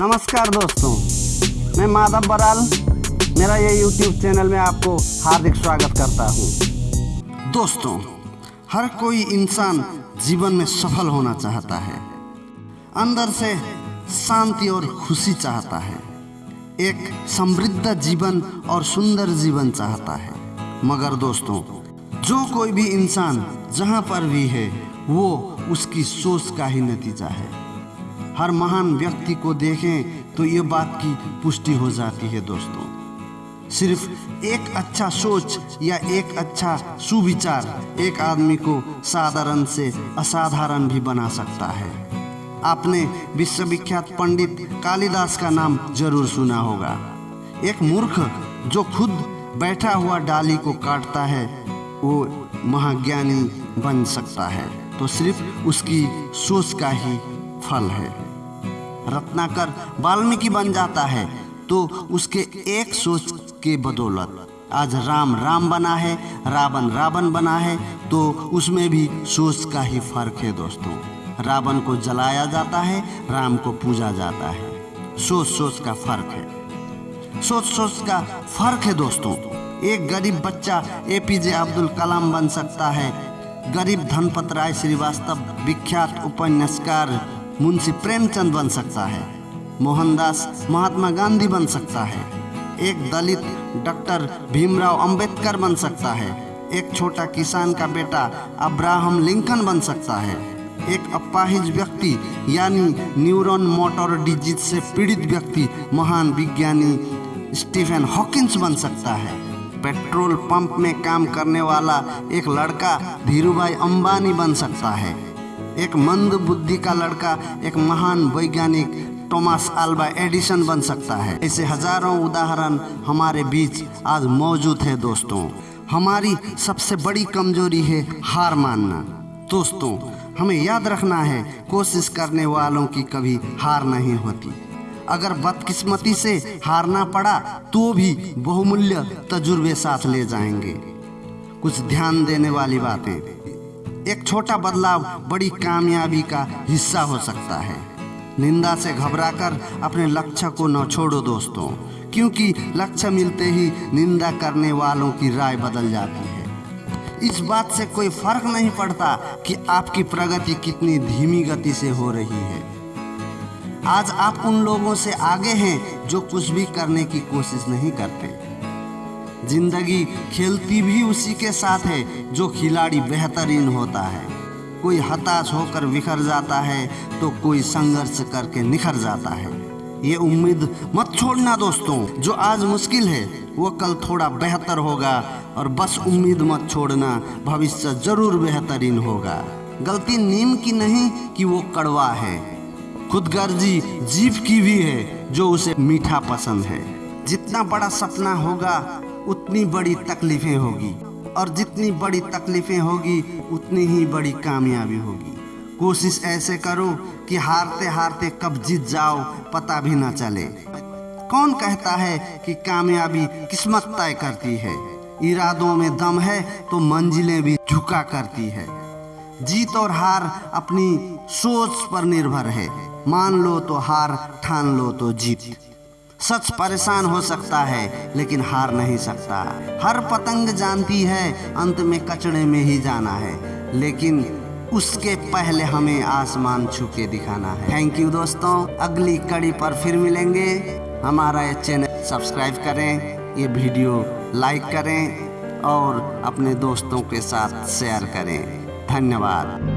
नमस्कार दोस्तों, मैं माधव बराल, मेरा ये YouTube चैनल में आपको हार्दिक स्वागत करता हूँ। दोस्तों, हर कोई इंसान जीवन में सफल होना चाहता है। अंदर से शांति और खुशी चाहता है। एक समृद्ध जीवन और सुंदर जीवन चाहता है। मगर दोस्तों, जो कोई भी इंसान जहाँ पर भी है, वो उसकी सोच का ही नतीजा है। हर महान व्यक्ति को देखें तो ये बात की पुष्टि हो जाती है दोस्तों। सिर्फ़ एक अच्छा सोच या एक अच्छा सुविचार एक आदमी को साधारण से असाधारण भी बना सकता है। आपने विश्वविख्यात पंडित कालिदास का नाम ज़रूर सुना होगा। एक मूर्ख जो खुद बैठा हुआ डाली को काटता है, वो महाज्ञानी बन सकता है। तो सिर्फ़ उसकी सोच का ही फल है। रत्नाकर वाल्मीकि बन जाता है तो उसके एक सोच के बदौलत आज राम राम बना है, रावण रावण बना है तो उसमें भी सोच का ही फ़र्क है दोस्तों। रावण को जलाया जाता है, राम को पूजा जाता है। सोच सोच का फ़र्क है। सोच सोच का फ़र्क है दोस्तों। एक गरीब बच्चा एपीजे अब्दुल कलाम बन सकता है। गरीब धनपत राय श्रीवास्तव विख्यात उपन्यासकार मुंशी प्रेमचंद बन सकता है, मोहनदास महात्मा गांधी बन सकता है, एक दलित डॉक्टर भीमराव अंबेडकर बन सकता है, एक छोटा किसान का बेटा अब्राहम लिंकन बन सकता है, एक अपाहिज व्यक्ति यानी न्यूरॉन मोटर डिज़ीज़ से पीड़ित व्यक्ति, महान विज्ञानी स्टीफन हॉकिंस बन सकता है, पेट्रोल पंप में काम करने वाला एक लड़का धीरूभाई अंबानी बन सकता है एक मंद बुद्धि का लड़का, एक महान वैज्ञानिक टॉमस आल्बा एडिसन बन सकता है। ऐसे हज़ारों उदाहरण हमारे बीच आज मौजूद है दोस्तों। हमारी सबसे बड़ी कमज़ोरी है हार मानना। दोस्तों, हमें याद रखना है, कोशिश करने वालों की कभी हार नहीं होती। अगर बदकिस्मती से हारना पड़ा तो भी बहुमूल्य तजुर्बे साथ ले जाएँगे। कुछ ध्यान देने वाली बातें। एक छोटा बदलाव बड़ी कामयाबी का हिस्सा हो सकता है। निंदा से घबराकर अपने लक्ष्य को न छोड़ो दोस्तों, क्योंकि लक्ष्य मिलते ही निंदा करने वालों की राय बदल जाती है। इस बात से कोई फ़र्क नहीं पड़ता कि आपकी प्रगति कितनी धीमी गति से हो रही है। आज आप उन लोगों से आगे हैं जो कुछ भी करने की कोशिश नहीं करते। ज़िंदगी खेलती भी उसी के साथ है, जो खिलाड़ी बेहतरीन होता है। कोई हताश होकर बिखर जाता है तो कोई संघर्ष करके निखर जाता है। ये उम्मीद मत छोड़ना दोस्तों, जो आज मुश्किल है, वो कल थोड़ा बेहतर होगा, और बस उम्मीद मत छोड़ना, भविष्य ज़रूर बेहतरीन होगा। गलती नीम की नहीं कि वो कड़वा है। खुदगर्जी जीव की भी है, जो उसे मीठा पसंद है। जितना बड़ा सपना होगा उतनी बड़ी तकलीफें होगी। और जितनी बड़ी तकलीफें होगी, उतनी ही बड़ी कामयाबी होगी। कोशिश ऐसे करो कि हारते हारते कब जीत जाओ, पता भी ना चले। कौन कहता है कि कामयाबी किस्मत तय करती है? इरादों में दम है तो मंजिलें भी झुका करती है। जीत और हार अपनी सोच पर निर्भर है। मान लो तो हार, ठान लो तो जीत। सच परेशान हो सकता है, लेकिन हार नहीं सकता। हर पतंग जानती है, अंत में कचड़े में ही जाना है। लेकिन उसके पहले हमें आसमान छू के दिखाना है। थैंक यू दोस्तों। अगली कड़ी पर फिर मिलेंगे। हमारा ये चैनल सब्सक्राइब करें, ये वीडियो लाइक करें, और अपने दोस्तों के साथ शेयर करें। धन्यवाद।